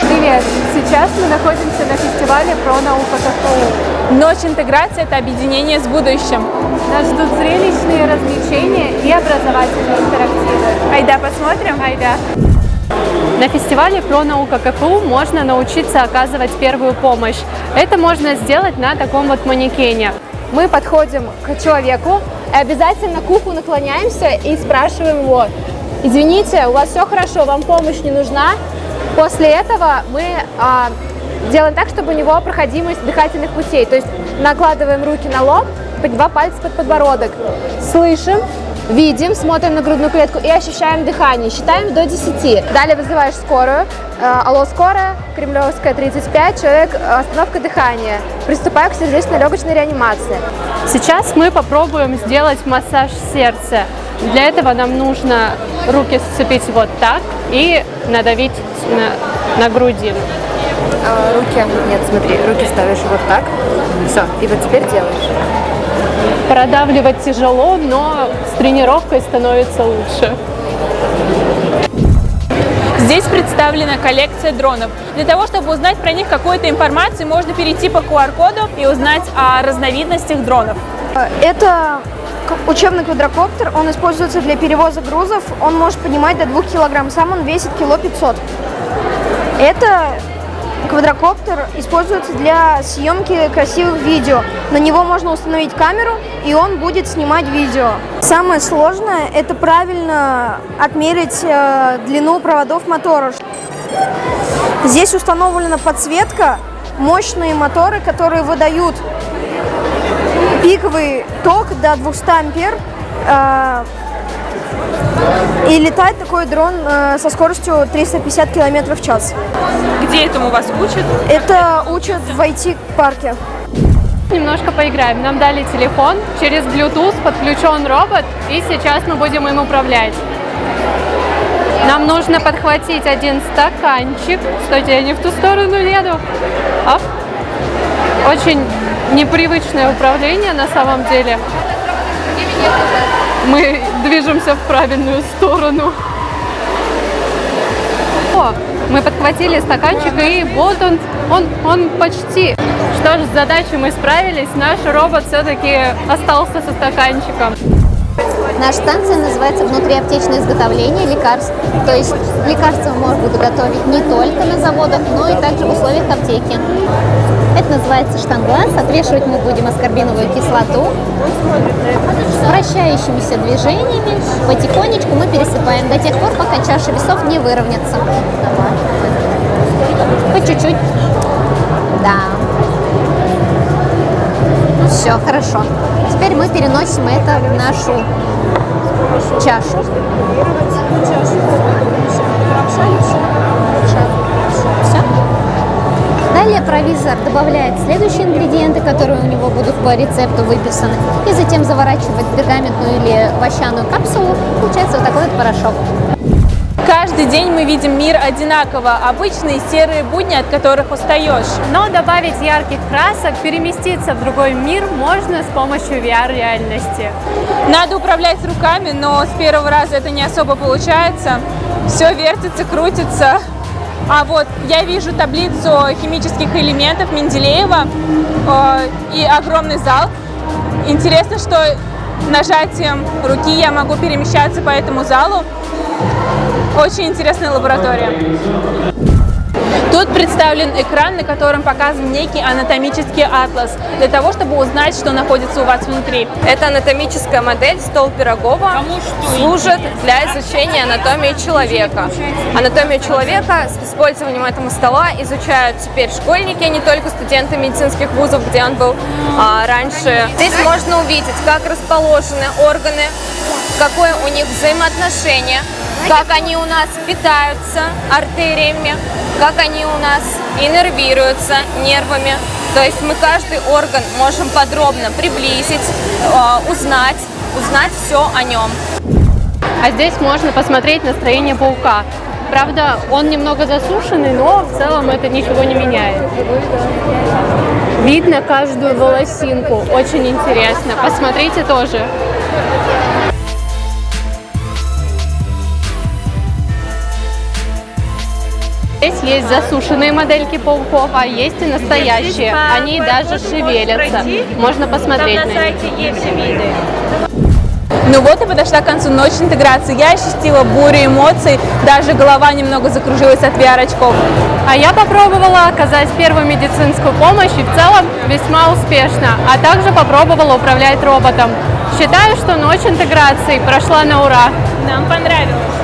Привет! Сейчас мы находимся на фестивале про наука КФУ. Ночь интеграции – это объединение с будущим. Нас ждут зрелищные развлечения и образовательные интерактивы. Айда посмотрим? Айда! На фестивале про наука КФУ можно научиться оказывать первую помощь. Это можно сделать на таком вот манекене. Мы подходим к человеку и обязательно к уху наклоняемся и спрашиваем его, извините, у вас все хорошо, вам помощь не нужна? После этого мы а, делаем так, чтобы у него проходимость дыхательных путей, то есть накладываем руки на лоб, два пальца под подбородок, слышим, видим, смотрим на грудную клетку и ощущаем дыхание. Считаем до 10. Далее вызываешь скорую. Э, алло, скорая, Кремлевская, 35, человек, остановка дыхания. Приступаю к сердечно-легочной реанимации. Сейчас мы попробуем сделать массаж сердца. Для этого нам нужно руки сцепить вот так и надавить на, на грудину. А, руки, нет, смотри, руки ставишь вот так. Все, и вот теперь делаешь. Продавливать тяжело, но с тренировкой становится лучше. Здесь представлена коллекция дронов. Для того, чтобы узнать про них какую-то информацию, можно перейти по QR-коду и узнать о разновидностях дронов. Это учебный квадрокоптер, он используется для перевоза грузов, он может поднимать до 2 килограмм, сам он весит кило 500. Это Квадрокоптер используется для съемки красивых видео. На него можно установить камеру, и он будет снимать видео. Самое сложное – это правильно отмерить э, длину проводов мотора. Здесь установлена подсветка, мощные моторы, которые выдают пиковый ток до 200 ампер. Э, и летает такой дрон э, со скоростью 350 км в час. Где этому вас учат? Это учат в IT-парке. Немножко поиграем. Нам дали телефон, через Bluetooth подключен робот, и сейчас мы будем им управлять. Нам нужно подхватить один стаканчик. Стойте, я не в ту сторону еду. Оп. Очень непривычное управление на самом деле мы движемся в правильную сторону. О, мы подхватили стаканчик, и вот он, он, он почти. Что ж, с задачей мы справились, наш робот все-таки остался со стаканчиком. Наша станция называется «Внутриаптечное изготовление лекарств». То есть лекарства будет готовить не только на заводах, но и также в условиях аптеки. Это называется штанглаз. Отвешивать мы будем аскорбиновую кислоту. Вращающимися движениями потихонечку мы пересыпаем до тех пор, пока чаша весов не выровняется. По чуть-чуть. Да. Все, хорошо. Теперь мы переносим это в нашу чашу. Все. Далее провизор добавляет следующие ингредиенты, которые у него будут по рецепту выписаны, и затем заворачивает пергаментную или овощаную капсулу. Получается вот такой вот порошок. Каждый день мы видим мир одинаково, обычные серые будни, от которых устаешь. Но добавить ярких красок, переместиться в другой мир можно с помощью VR-реальности. Надо управлять руками, но с первого раза это не особо получается. Все вертится, крутится. А вот я вижу таблицу химических элементов Менделеева э, и огромный зал. Интересно, что нажатием руки я могу перемещаться по этому залу. Очень интересная лаборатория. Тут представлен экран, на котором показан некий анатомический атлас, для того, чтобы узнать, что находится у вас внутри. Это анатомическая модель стол Пирогова, служит для изучения анатомии человека. Анатомию человека с использованием этого стола изучают теперь школьники, а не только студенты медицинских вузов, где он был а, раньше. Здесь можно увидеть, как расположены органы, какое у них взаимоотношение, как они у нас питаются артериями, как они у нас иннервируются нервами. То есть мы каждый орган можем подробно приблизить, э, узнать, узнать все о нем. А здесь можно посмотреть настроение паука. Правда, он немного засушенный, но в целом это ничего не меняет. Видно каждую волосинку. Очень интересно. Посмотрите тоже. Есть засушенные модельки пауков, а есть и настоящие. Они даже шевелятся. Можно посмотреть на них. Ну вот и подошла к концу ночь интеграции. Я ощутила бурю эмоций, даже голова немного закружилась от VR-очков. А я попробовала оказать первую медицинскую помощь и в целом весьма успешно, а также попробовала управлять роботом. Считаю, что ночь интеграции прошла на ура. Нам понравилось.